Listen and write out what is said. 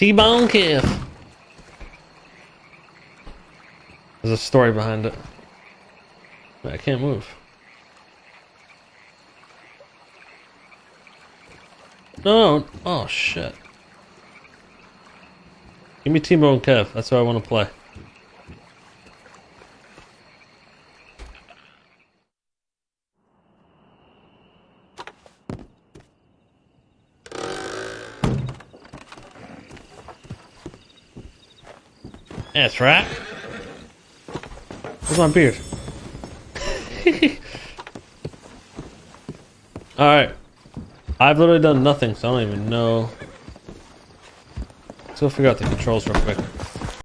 T-Bone Kev. There's a story behind it. I can't move. No. Oh, shit. Give me T-Bone Kev. That's what I want to play. That's right. Where's my beard? Alright. I've literally done nothing, so I don't even know. Let's go figure out the controls real quick.